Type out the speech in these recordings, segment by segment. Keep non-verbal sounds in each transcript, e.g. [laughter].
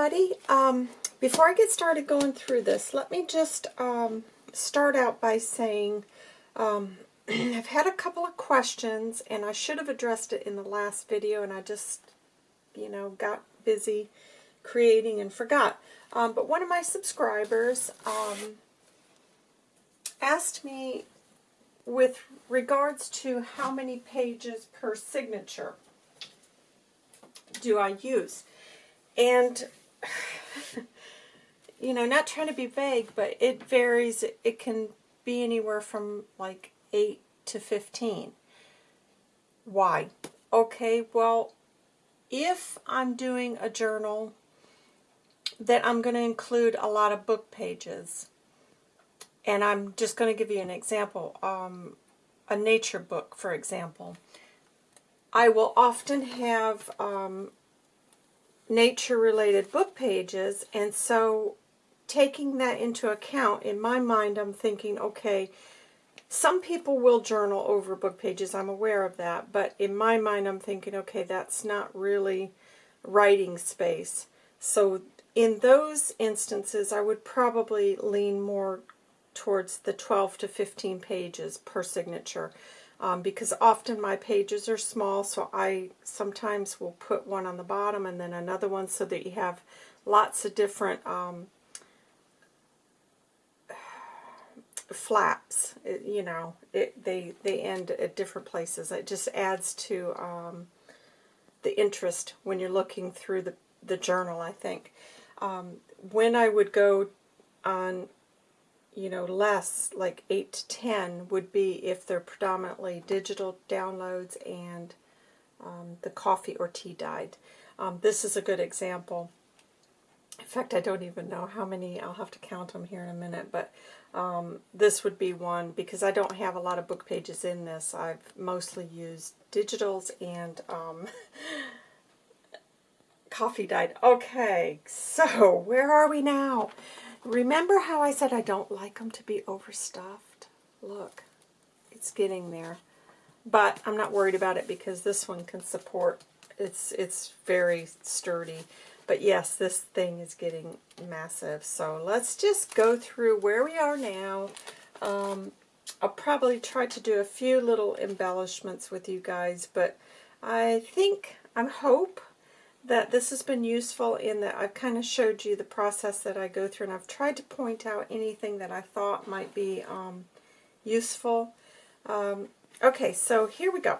everybody. Um, before I get started going through this, let me just um, start out by saying um, [clears throat] I've had a couple of questions, and I should have addressed it in the last video, and I just, you know, got busy creating and forgot. Um, but one of my subscribers um, asked me with regards to how many pages per signature do I use. And, [laughs] you know, not trying to be vague, but it varies. It can be anywhere from like 8 to 15. Why? Okay, well, if I'm doing a journal that I'm going to include a lot of book pages, and I'm just going to give you an example, um, a nature book, for example, I will often have um, nature-related book pages, and so taking that into account, in my mind, I'm thinking, okay, some people will journal over book pages, I'm aware of that, but in my mind, I'm thinking, okay, that's not really writing space. So in those instances, I would probably lean more towards the 12 to 15 pages per signature um, because often my pages are small, so I sometimes will put one on the bottom and then another one so that you have lots of different um, [sighs] flaps. It, you know, it, they, they end at different places. It just adds to um, the interest when you're looking through the, the journal, I think. Um, when I would go on you know, less, like 8 to 10, would be if they're predominantly digital downloads and um, the coffee or tea dyed. Um, this is a good example. In fact, I don't even know how many, I'll have to count them here in a minute, but um, this would be one because I don't have a lot of book pages in this. I've mostly used digitals and um, [laughs] coffee dyed. Okay, so where are we now? Remember how I said I don't like them to be overstuffed? Look, it's getting there. But I'm not worried about it because this one can support, it's, it's very sturdy. But yes, this thing is getting massive. So let's just go through where we are now. Um, I'll probably try to do a few little embellishments with you guys, but I think, I hope that this has been useful in that I've kind of showed you the process that I go through and I've tried to point out anything that I thought might be um, useful. Um, okay, so here we go.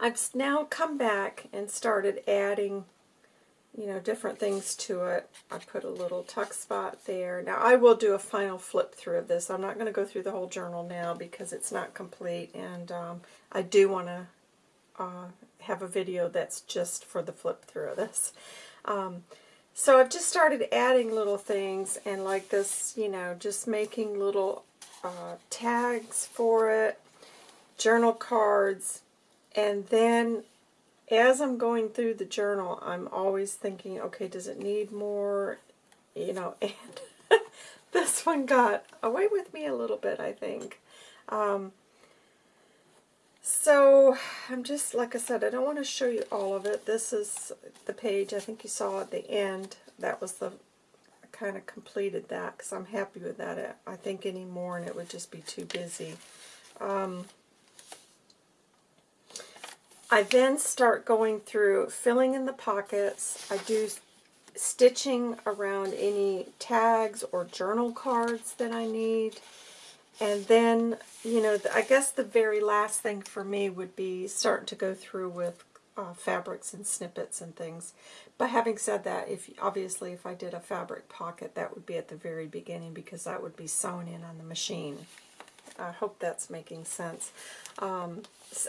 I've now come back and started adding, you know, different things to it. I put a little tuck spot there. Now, I will do a final flip through of this. I'm not going to go through the whole journal now because it's not complete, and um, I do want to uh, have a video that's just for the flip through of this. Um, so I've just started adding little things and like this, you know, just making little uh, tags for it, journal cards, and then as I'm going through the journal, I'm always thinking, okay, does it need more? You know, [laughs] and [laughs] this one got away with me a little bit, I think. Um, so I'm just, like I said, I don't want to show you all of it. This is the page I think you saw at the end. That was the, I kind of completed that because I'm happy with that. I think any more and it would just be too busy. Um, I then start going through filling in the pockets. I do stitching around any tags or journal cards that I need. And then, you know, I guess the very last thing for me would be starting to go through with uh, fabrics and snippets and things. But having said that, if obviously if I did a fabric pocket, that would be at the very beginning because that would be sewn in on the machine. I hope that's making sense. Um,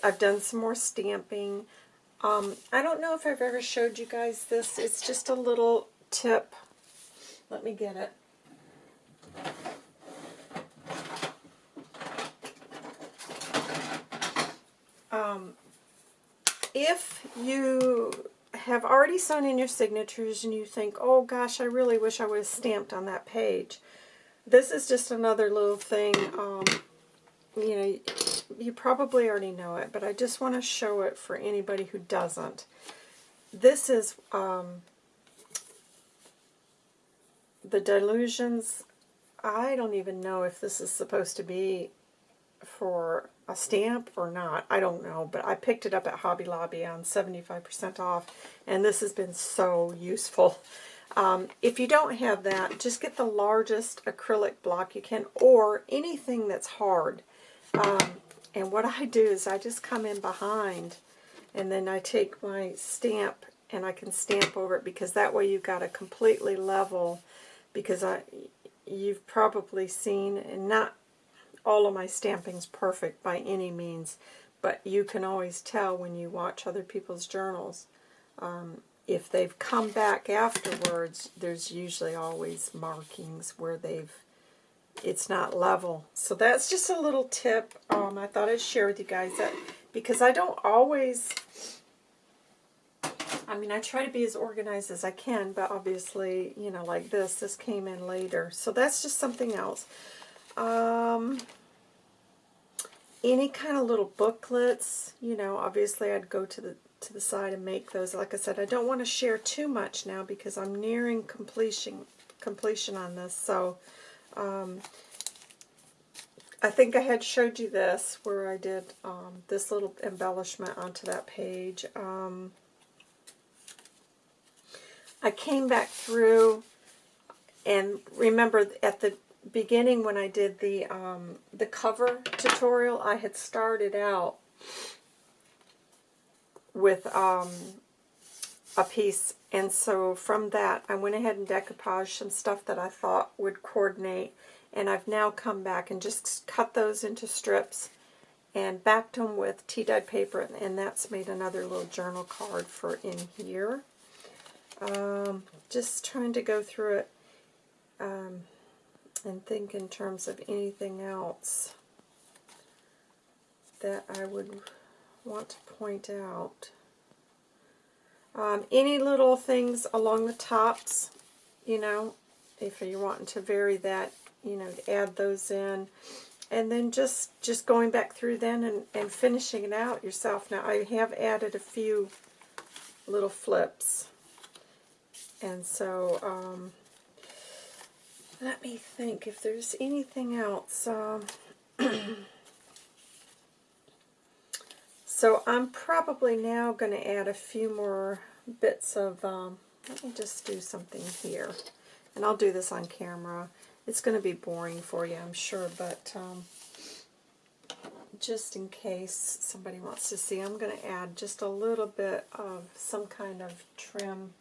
I've done some more stamping. Um, I don't know if I've ever showed you guys this. It's just a little tip. Let me get it. Um, if you have already sewn in your signatures and you think, oh gosh, I really wish I would have stamped on that page, this is just another little thing. Um, you know, you probably already know it, but I just want to show it for anybody who doesn't. This is um, the Delusions, I don't even know if this is supposed to be for a stamp or not. I don't know, but I picked it up at Hobby Lobby on 75% off, and this has been so useful. Um, if you don't have that, just get the largest acrylic block you can, or anything that's hard. Um, and what I do is I just come in behind, and then I take my stamp, and I can stamp over it, because that way you've got a completely level, because I, you've probably seen, and not all of my stamping's perfect by any means, but you can always tell when you watch other people's journals. Um, if they've come back afterwards, there's usually always markings where they've it's not level. So that's just a little tip. Um, I thought I'd share with you guys that because I don't always, I mean, I try to be as organized as I can, but obviously, you know, like this, this came in later. So that's just something else. Um, any kind of little booklets, you know, obviously I'd go to the to the side and make those. Like I said, I don't want to share too much now because I'm nearing completion completion on this. So um, I think I had showed you this where I did um, this little embellishment onto that page. Um, I came back through and remember at the beginning when I did the um, the cover tutorial, I had started out with um, a piece, and so from that I went ahead and decoupaged some stuff that I thought would coordinate, and I've now come back and just cut those into strips and backed them with tea-dyed paper, and that's made another little journal card for in here. Um, just trying to go through it. Um, and think in terms of anything else that I would want to point out. Um, any little things along the tops, you know, if you're wanting to vary that, you know, add those in. And then just, just going back through then and, and finishing it out yourself. Now, I have added a few little flips. And so, um, let me think if there's anything else. Um, [clears throat] so I'm probably now going to add a few more bits of, um, let me just do something here. And I'll do this on camera. It's going to be boring for you, I'm sure, but um, just in case somebody wants to see, I'm going to add just a little bit of some kind of trim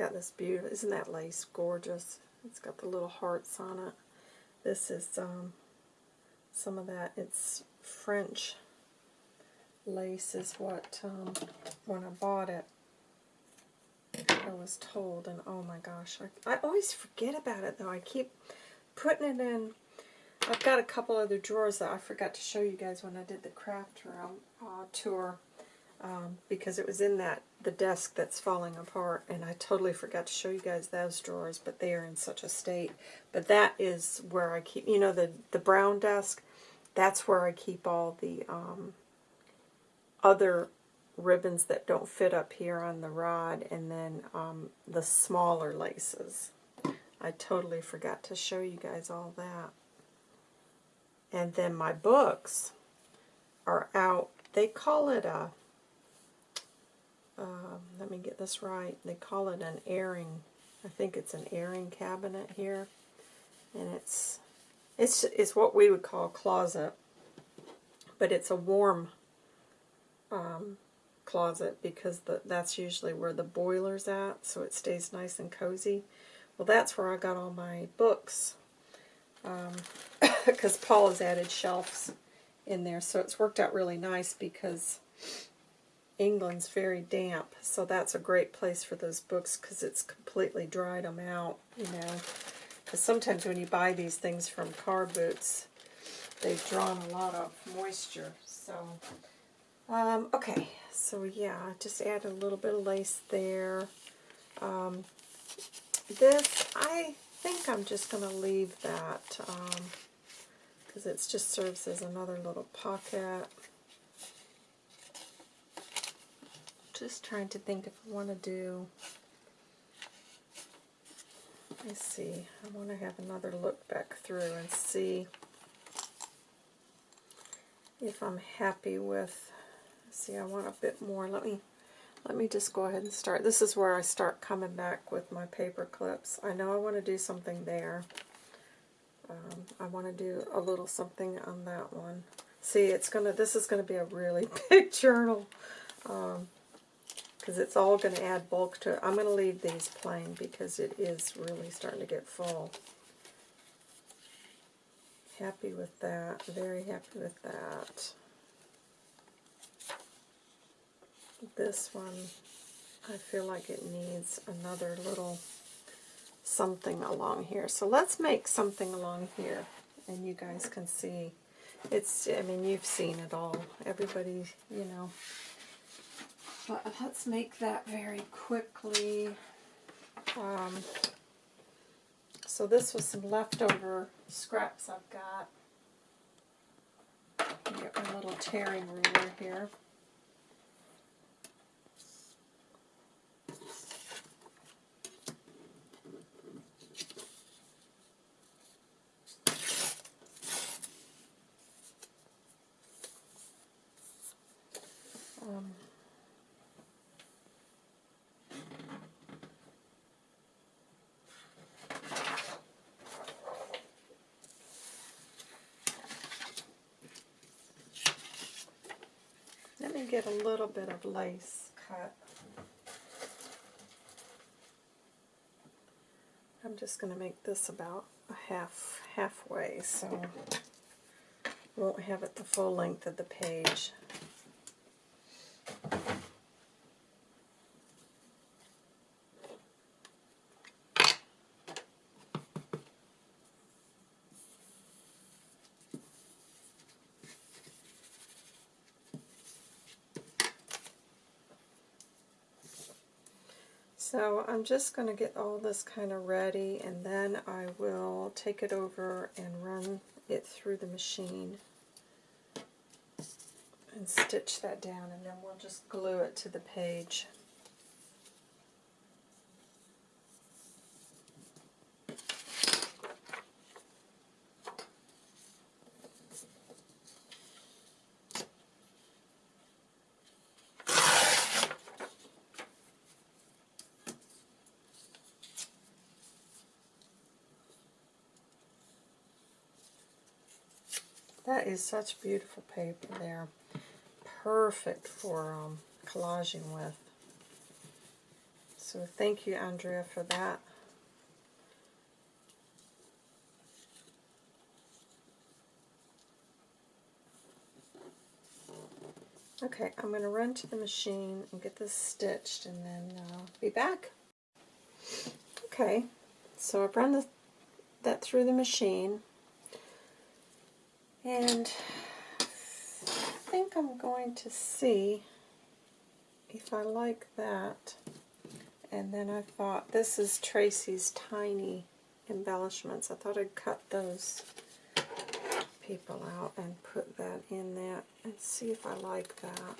got this beautiful, isn't that lace gorgeous? It's got the little hearts on it. This is um, some of that, it's French lace is what, um, when I bought it, I was told, and oh my gosh, I, I always forget about it though. I keep putting it in, I've got a couple other drawers that I forgot to show you guys when I did the craft room uh, tour um, because it was in that the desk that's falling apart, and I totally forgot to show you guys those drawers, but they are in such a state. But that is where I keep, you know, the, the brown desk, that's where I keep all the um, other ribbons that don't fit up here on the rod, and then um, the smaller laces. I totally forgot to show you guys all that. And then my books are out. They call it a um, let me get this right, they call it an airing, I think it's an airing cabinet here, and it's, it's, it's what we would call closet, but it's a warm um, closet because the, that's usually where the boiler's at, so it stays nice and cozy. Well, that's where I got all my books, because um, [coughs] Paul has added shelves in there, so it's worked out really nice because England's very damp, so that's a great place for those books because it's completely dried them out, you know. Because sometimes when you buy these things from car boots, they've drawn a lot of moisture. So, um, okay, so yeah, just add a little bit of lace there. Um, this, I think I'm just going to leave that because it just serves as another little pocket. Just trying to think if I want to do, let's see, I want to have another look back through and see if I'm happy with, see I want a bit more, let me let me just go ahead and start. This is where I start coming back with my paper clips. I know I want to do something there. Um, I want to do a little something on that one. See, it's gonna. This is going to be a really [laughs] big journal because it's all going to add bulk to it. I'm going to leave these plain because it is really starting to get full. Happy with that. Very happy with that. This one, I feel like it needs another little something along here. So let's make something along here, and you guys can see. It's, I mean, you've seen it all. Everybody, you know. But let's make that very quickly. Um, so this was some leftover scraps I've got. Get my little tearing ruler here. Get a little bit of lace cut. I'm just going to make this about a half halfway, so won't have it the full length of the page. So I'm just going to get all this kind of ready and then I will take it over and run it through the machine and stitch that down and then we'll just glue it to the page. That is such beautiful paper there. Perfect for um, collaging with. So thank you, Andrea, for that. Okay, I'm going to run to the machine and get this stitched and then uh, be back. Okay, so I've run the, that through the machine. And I think I'm going to see if I like that. And then I thought, this is Tracy's tiny embellishments. I thought I'd cut those people out and put that in there and see if I like that.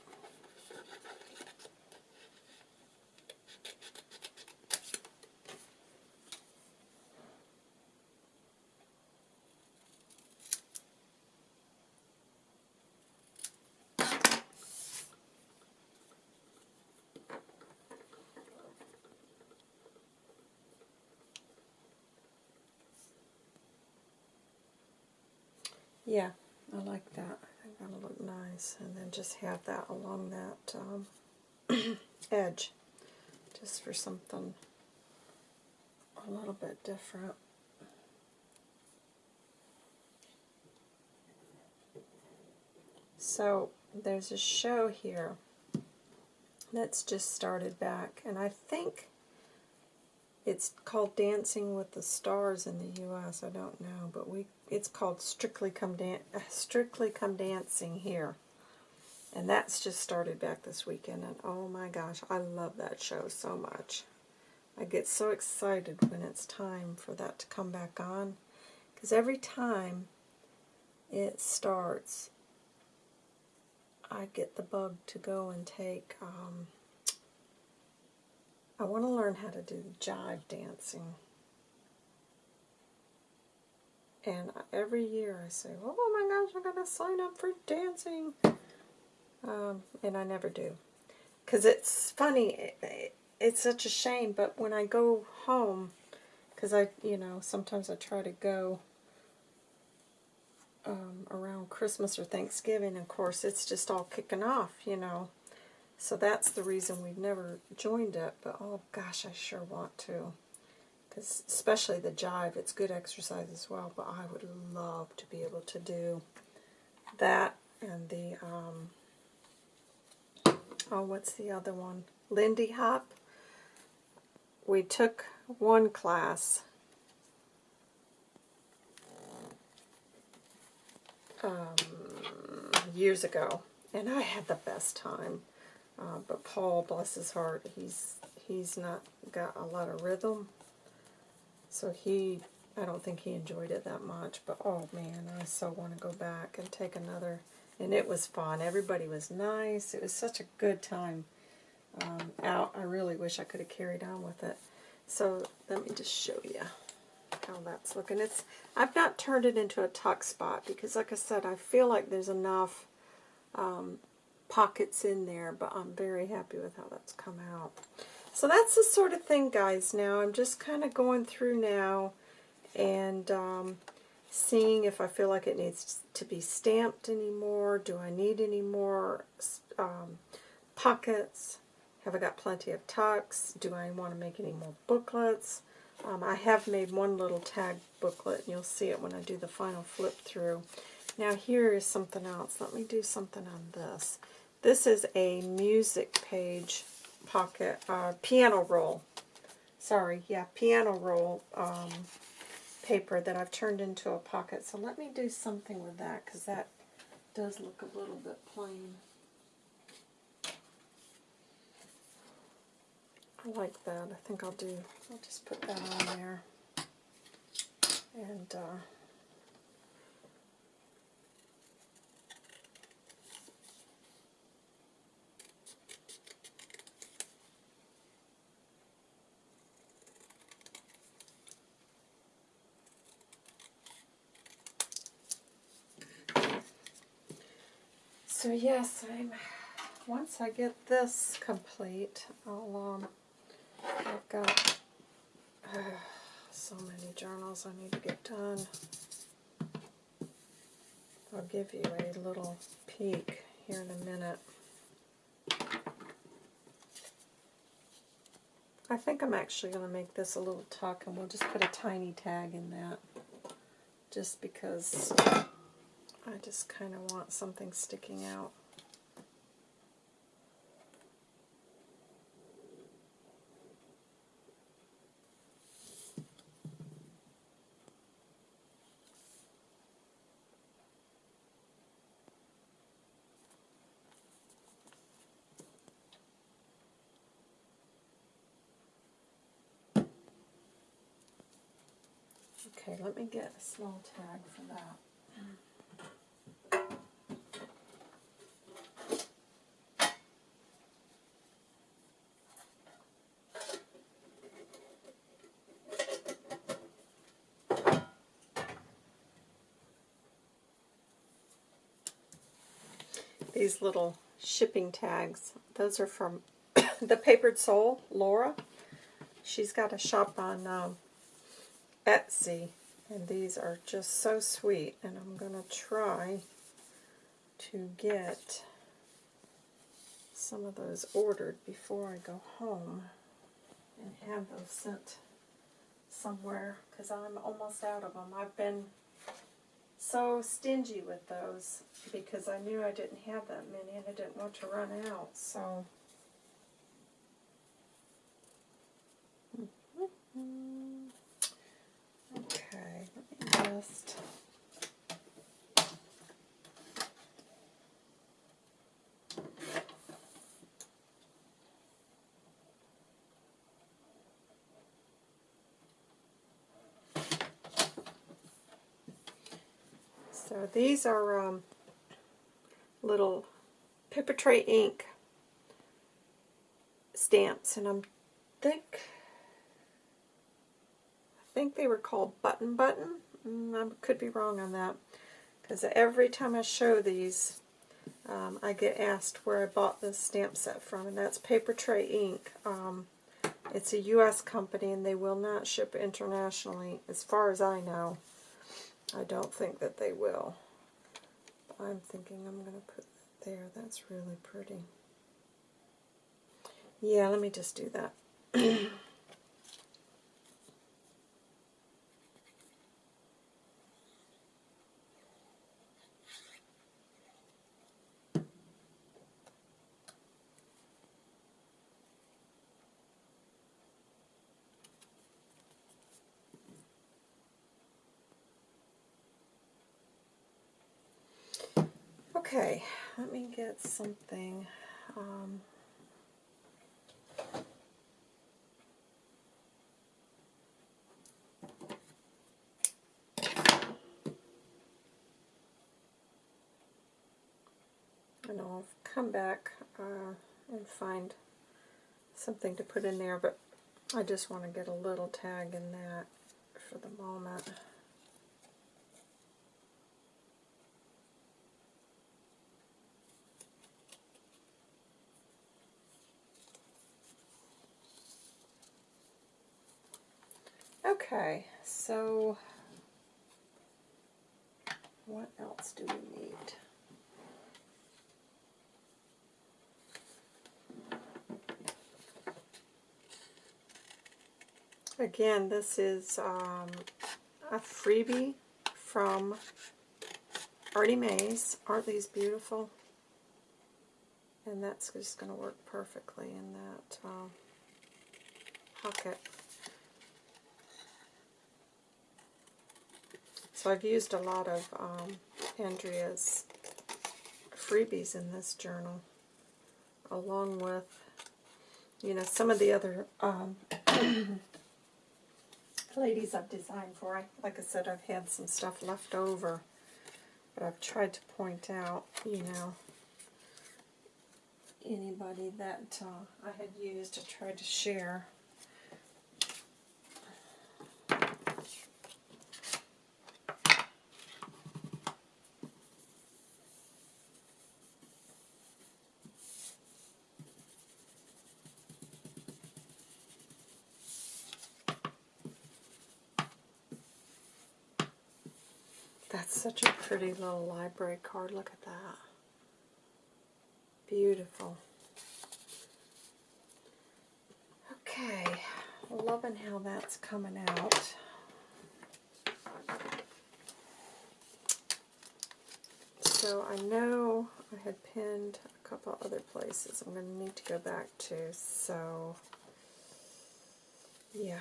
Yeah, I like that. I think that'll And then just have that along that um, [clears throat] edge, just for something a little bit different. So there's a show here that's just started back, and I think it's called Dancing with the Stars in the U.S. I don't know, but we it's called Strictly Come Dan Strictly Come Dancing here, and that's just started back this weekend. And oh my gosh, I love that show so much. I get so excited when it's time for that to come back on. Because every time it starts, I get the bug to go and take, um, I want to learn how to do jive dancing. And every year I say, oh my gosh, I'm going to sign up for dancing. Um, and I never do. Because it's funny, it, it, it's such a shame, but when I go home, because I, you know, sometimes I try to go um, around Christmas or Thanksgiving, of course, it's just all kicking off, you know. So that's the reason we've never joined it, but oh gosh, I sure want to. Because especially the jive, it's good exercise as well, but I would love to be able to do that and the, um, oh, what's the other one? Lindy Hop. We took one class um, years ago, and I had the best time. Uh, but Paul, bless his heart, he's he's not got a lot of rhythm, so he I don't think he enjoyed it that much. But oh man, I so want to go back and take another. And it was fun. Everybody was nice. It was such a good time um, out. I really wish I could have carried on with it. So let me just show you how that's looking. It's I've not turned it into a tuck spot because like I said, I feel like there's enough um, pockets in there, but I'm very happy with how that's come out. So that's the sort of thing, guys. Now I'm just kind of going through now and um, seeing if I feel like it needs to be stamped anymore. Do I need any more um, pockets? Have I got plenty of tucks? Do I want to make any more booklets? Um, I have made one little tag booklet, and you'll see it when I do the final flip through. Now here is something else. Let me do something on this. This is a music page pocket, uh, piano roll. Sorry, yeah, piano roll um, paper that I've turned into a pocket. So let me do something with that, because that does look a little bit plain. I like that. I think I'll do, I'll just put that on there. And, uh, So yes, I'm. Once I get this complete, I'll um, I've got uh, so many journals I need to get done. I'll give you a little peek here in a minute. I think I'm actually going to make this a little tuck and we'll just put a tiny tag in that just because I just kind of want something sticking out. Okay, let me get a small tag for that. These little shipping tags, those are from [coughs] the Papered Soul, Laura. She's got a shop on um, Etsy. And these are just so sweet. And I'm going to try to get some of those ordered before I go home and have those sent somewhere because I'm almost out of them. I've been so stingy with those because I knew I didn't have that many and I didn't want to run out. So. Mm-hmm. Okay, let me just... So these are um, little paper tray ink stamps, and I'm think I think they were called button button. Mm, I could be wrong on that because every time I show these, um, I get asked where I bought this stamp set from, and that's Paper Tray Ink. Um, it's a U.S. company, and they will not ship internationally, as far as I know. I don't think that they will. I'm thinking I'm going to put that there. That's really pretty. Yeah, let me just do that. [clears throat] Okay, let me get something. Um, and I'll come back uh, and find something to put in there, but I just want to get a little tag in that for the moment. Okay, so what else do we need? Again, this is um, a freebie from Artie Mays. Aren't these beautiful? And that's just going to work perfectly in that uh, pocket. So I've used a lot of um, Andrea's freebies in this journal, along with, you know, some of the other um, [coughs] ladies I've designed for. I, like I said, I've had some stuff left over, but I've tried to point out, you know, anybody that uh, I had used to try to share. That's such a pretty little library card. Look at that. Beautiful. Okay, loving how that's coming out. So I know I had pinned a couple other places I'm going to need to go back to. So, yeah.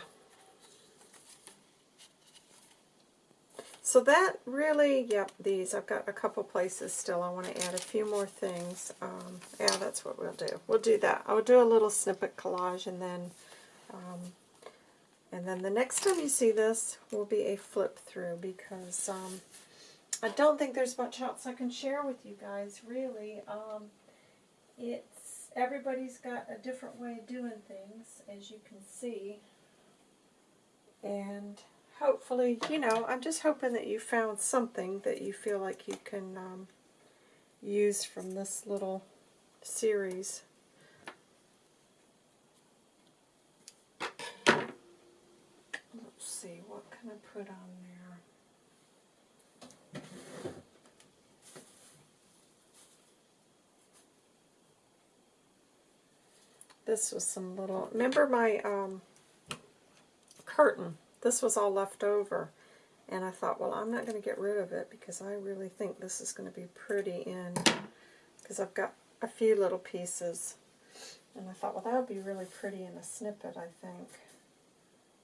So that really, yep, these. I've got a couple places still. I want to add a few more things. Um, yeah, that's what we'll do. We'll do that. I'll do a little snippet collage and then um, and then the next time you see this will be a flip through because um, I don't think there's much else I can share with you guys, really. Um, it's Everybody's got a different way of doing things, as you can see. And hopefully, you know, I'm just hoping that you found something that you feel like you can um, use from this little series. Let's see, what can I put on there? This was some little, remember my um, curtain this was all left over. And I thought, well, I'm not going to get rid of it because I really think this is going to be pretty in, because I've got a few little pieces. And I thought, well, that would be really pretty in a snippet, I think.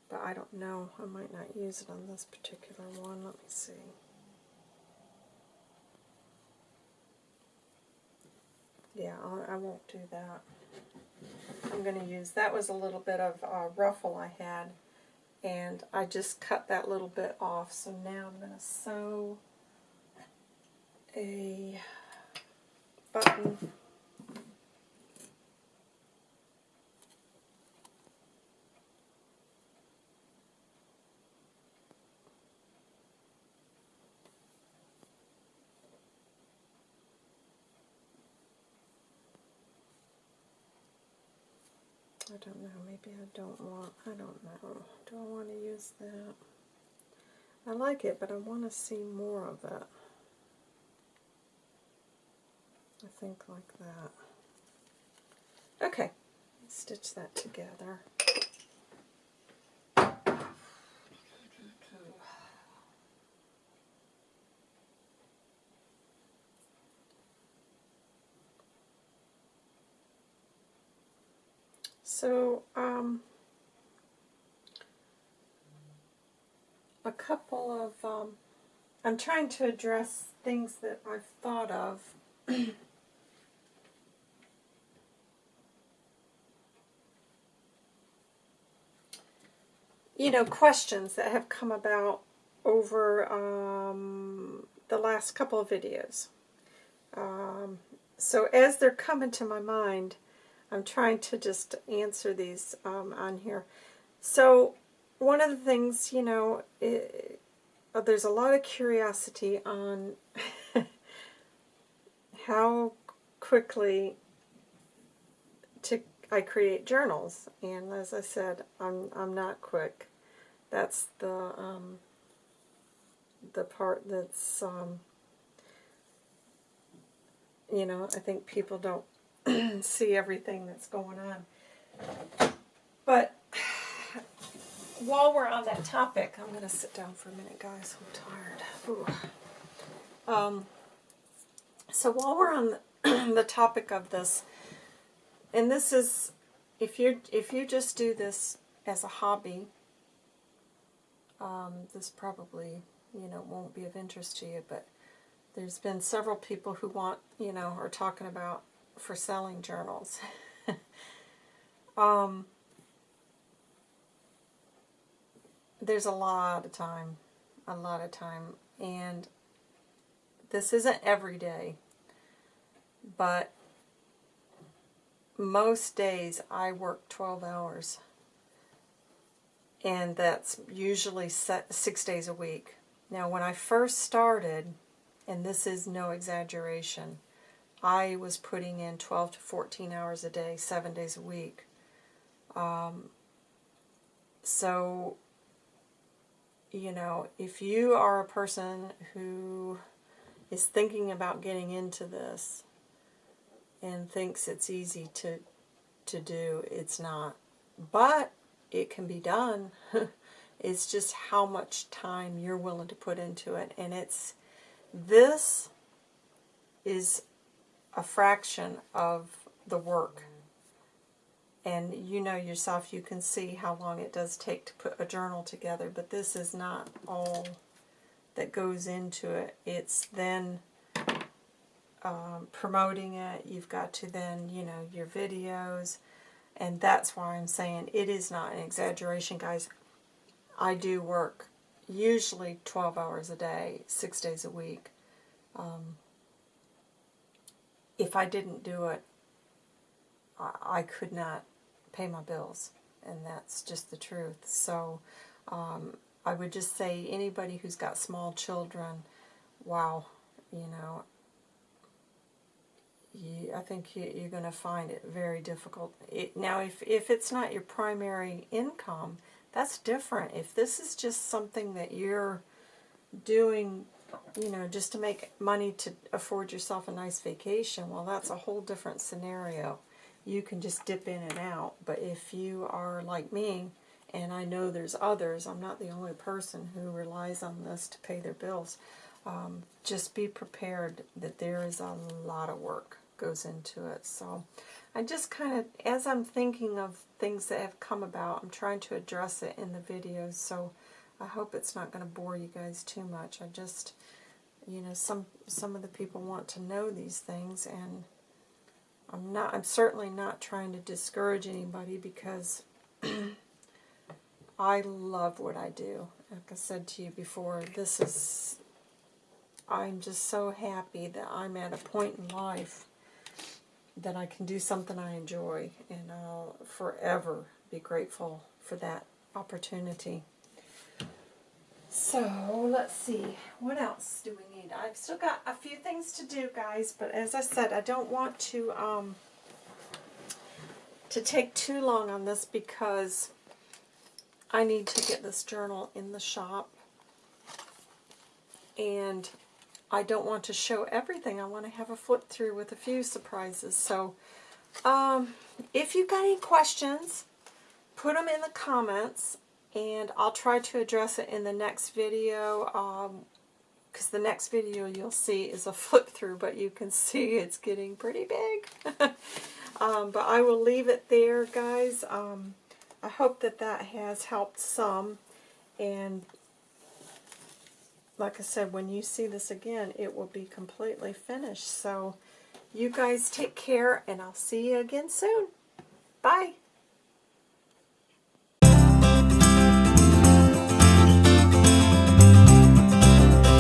But I don't know. I might not use it on this particular one. Let me see. Yeah, I won't do that. I'm going to use, that was a little bit of a ruffle I had and I just cut that little bit off. So now I'm going to sew a button I don't know, maybe I don't want, I don't know. Do I want to use that? I like it, but I want to see more of it. I think like that. Okay, stitch that together. So, um, a couple of, um, I'm trying to address things that I've thought of. [clears throat] you know, questions that have come about over um, the last couple of videos. Um, so as they're coming to my mind, I'm trying to just answer these um, on here. So one of the things, you know, it, uh, there's a lot of curiosity on [laughs] how quickly to I create journals. And as I said, I'm, I'm not quick. That's the, um, the part that's, um, you know, I think people don't [clears throat] see everything that's going on. But [sighs] while we're on that topic, I'm going to sit down for a minute, guys. I'm tired. Um, so while we're on [clears throat] the topic of this, and this is, if you if you just do this as a hobby, um, this probably you know won't be of interest to you. But there's been several people who want you know are talking about for selling journals. [laughs] um, there's a lot of time, a lot of time, and this isn't every day, but most days I work 12 hours, and that's usually six days a week. Now, when I first started, and this is no exaggeration, I was putting in 12 to 14 hours a day, seven days a week. Um, so, you know, if you are a person who is thinking about getting into this and thinks it's easy to to do, it's not. But it can be done. [laughs] it's just how much time you're willing to put into it. And it's this is a fraction of the work. And you know yourself, you can see how long it does take to put a journal together, but this is not all that goes into it. It's then um, promoting it. You've got to then, you know, your videos. And that's why I'm saying it is not an exaggeration, guys. I do work usually 12 hours a day, six days a week. Um, if I didn't do it, I, could not pay my bills. And that's just the truth. So um, I would just say anybody who's got small children, wow, you know, you, I think you, you're going to find it very difficult. It, now, if, if it's not your primary income, that's different. If this is just something that you're doing you know, just to make money to afford yourself a nice vacation, well, that's a whole different scenario. You can just dip in and out. But if you are like me, and I know there's others, I'm not the only person who relies on this to pay their bills, um, just be prepared that there is a lot of work goes into it. So I just kind of, as I'm thinking of things that have come about, I'm trying to address it in the videos. So I hope it's not going to bore you guys too much. I just, you know, some some of the people want to know these things, and I'm not. I'm certainly not trying to discourage anybody because [clears throat] I love what I do. Like I said to you before, this is I'm just so happy that I'm at a point in life that I can do something I enjoy, and I'll forever be grateful for that opportunity. So let's see, what else do we need? I've still got a few things to do, guys, but as I said, I don't want to um, to take too long on this because I need to get this journal in the shop, and I don't want to show everything. I want to have a flip through with a few surprises. So um, if you've got any questions, put them in the comments and I'll try to address it in the next video because um, the next video you'll see is a [laughs] flip through but you can see it's getting pretty big. [laughs] Um, but I will leave it there guys. Um, I hope that that has helped some. And like I said when you see this again it will be completely finished. So you guys take care and I'll see you again soon. Bye